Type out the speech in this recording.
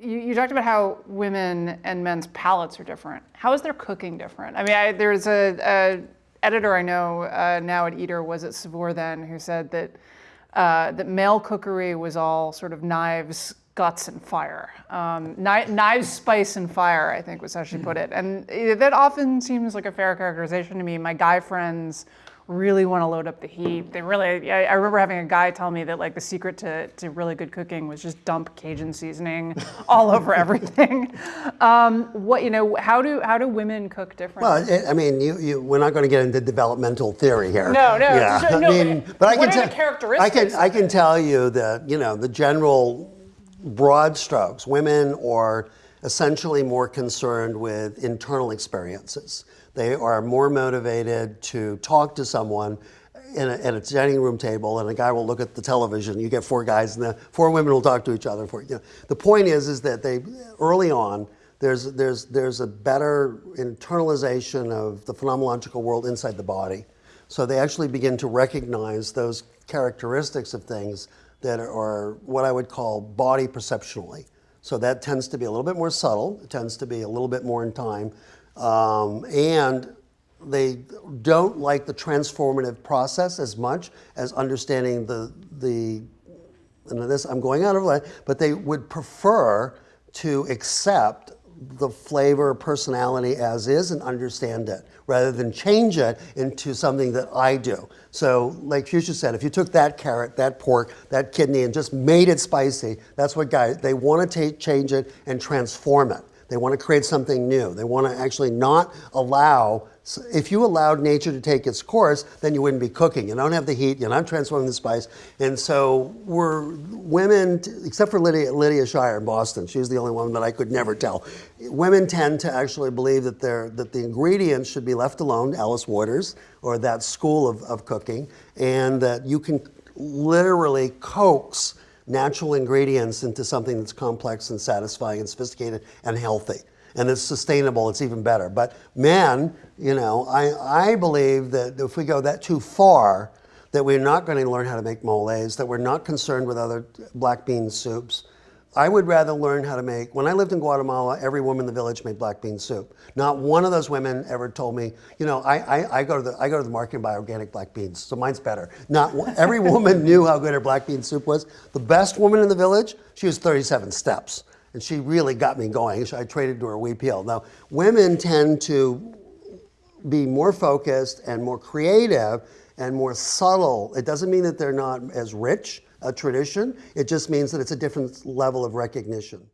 you, you, talked about how women and men's palates are different. How is their cooking different? I mean, I, there's a, a, editor I know uh, now at Eater was at Saveur then who said that uh, that male cookery was all sort of knives, guts, and fire. Um, knives, spice, and fire, I think was how she put it. And that often seems like a fair characterization to me. My guy friends really want to load up the heat. They really, I, I, remember having a guy tell me that like the secret to, to really good cooking was just dump Cajun seasoning all over everything. Um, what, you know, how do, how do women cook differently? Well, I mean, you, you, we're not going to get into developmental theory here. No, no, yeah. no, I mean, but I can, tell, I can, I can tell you that, you know, the general broad strokes, women are essentially more concerned with internal experiences. They are more motivated to talk to someone in a, at a dining room table, and a guy will look at the television. You get four guys, and the four women will talk to each other. For you know. the point is, is that they early on there's there's there's a better internalization of the phenomenological world inside the body, so they actually begin to recognize those characteristics of things that are what I would call body perceptually. So that tends to be a little bit more subtle. It tends to be a little bit more in time. Um, and they don't like the transformative process as much as understanding the, the and this I'm going out of line, but they would prefer to accept the flavor, personality as is and understand it rather than change it into something that I do. So like Fuchsia said, if you took that carrot, that pork, that kidney and just made it spicy, that's what guys, they want to change it and transform it. They want to create something new. They want to actually not allow, if you allowed nature to take its course, then you wouldn't be cooking. You don't have the heat, you're not transforming the spice. And so we're women, except for Lydia, Lydia Shire in Boston, she's the only one that I could never tell. Women tend to actually believe that, they're, that the ingredients should be left alone, Alice Waters, or that school of, of cooking, and that you can literally coax natural ingredients into something that's complex and satisfying and sophisticated and healthy. And it's sustainable, it's even better. But men, you know, I, I believe that if we go that too far, that we're not going to learn how to make moles, that we're not concerned with other black bean soups, I would rather learn how to make, when I lived in Guatemala, every woman in the village made black bean soup. Not one of those women ever told me, you know, I, I, I go, to the, I go to the market and buy organic black beans, so mine's better. Not every woman knew how good her black bean soup was. The best woman in the village, she was 37 steps. And she really got me going. I traded to her wheat peel. Now, women tend to be more focused and more creative and more subtle. It doesn't mean that they're not as rich, a tradition. It just means that it's a different level of recognition.